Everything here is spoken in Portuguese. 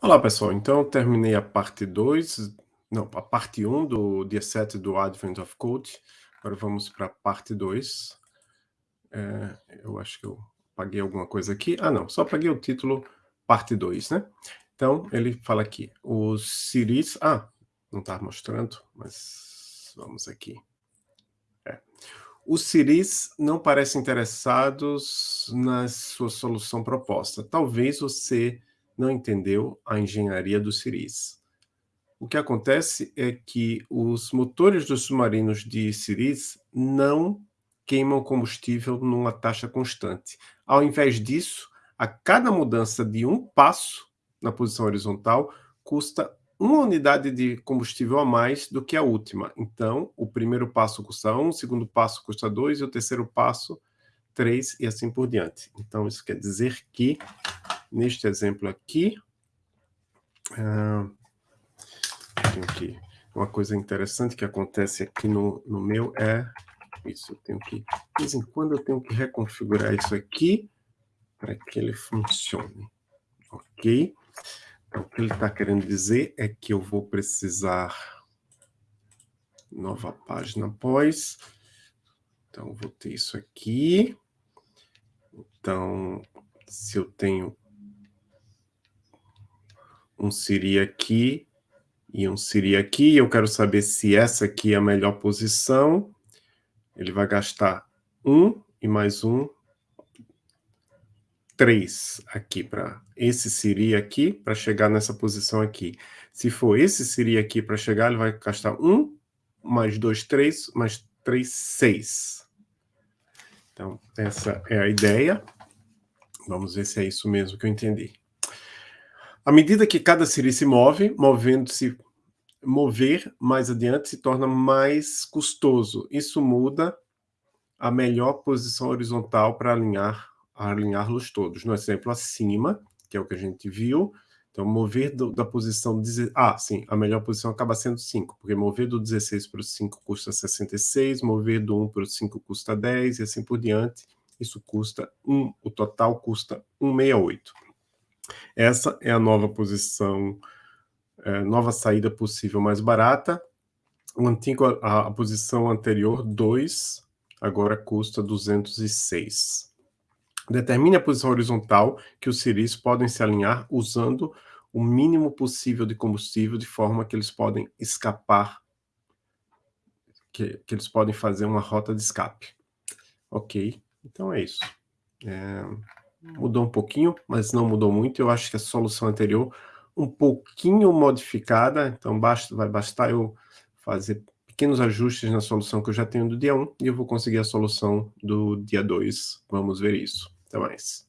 Olá pessoal, então terminei a parte 2, não, a parte 1 um do dia 7 do Advent of Code, agora vamos para a parte 2. É, eu acho que eu paguei alguma coisa aqui, ah não, só paguei o título parte 2, né? Então ele fala aqui, os ciris, ah, não está mostrando, mas vamos aqui. É. Os ciris não parecem interessados na sua solução proposta, talvez você não entendeu a engenharia do Ciris. O que acontece é que os motores dos submarinos de Ciris não queimam combustível numa taxa constante. Ao invés disso, a cada mudança de um passo na posição horizontal custa uma unidade de combustível a mais do que a última. Então, o primeiro passo custa 1, um, o segundo passo custa 2 e o terceiro passo 3 e assim por diante. Então, isso quer dizer que Neste exemplo aqui, uh, que, uma coisa interessante que acontece aqui no, no meu é isso, eu tenho que, de vez em quando eu tenho que reconfigurar isso aqui para que ele funcione, ok? Então, o que ele está querendo dizer é que eu vou precisar nova página após, então vou ter isso aqui, então se eu tenho um Siri aqui e um Siri aqui. Eu quero saber se essa aqui é a melhor posição. Ele vai gastar um e mais um, três aqui para esse Siri aqui, para chegar nessa posição aqui. Se for esse Siri aqui para chegar, ele vai gastar um, mais dois, três, mais três, seis. Então, essa é a ideia. Vamos ver se é isso mesmo que eu entendi. À medida que cada Siri se move, movendo-se, mover mais adiante se torna mais custoso. Isso muda a melhor posição horizontal para alinhar alinhá-los todos. No exemplo acima, que é o que a gente viu, então mover do, da posição... Ah, sim, a melhor posição acaba sendo 5, porque mover do 16 para o 5 custa 66, mover do 1 para o 5 custa 10 e assim por diante. Isso custa 1, o total custa 168. Essa é a nova posição, é, nova saída possível mais barata. O antigo, a, a posição anterior, 2, agora custa 206. Determine a posição horizontal que os ciris podem se alinhar usando o mínimo possível de combustível, de forma que eles podem escapar, que, que eles podem fazer uma rota de escape. Ok, então é isso. É mudou um pouquinho, mas não mudou muito. Eu acho que a solução anterior um pouquinho modificada, então basta, vai bastar eu fazer pequenos ajustes na solução que eu já tenho do dia 1 e eu vou conseguir a solução do dia 2. Vamos ver isso. Até mais.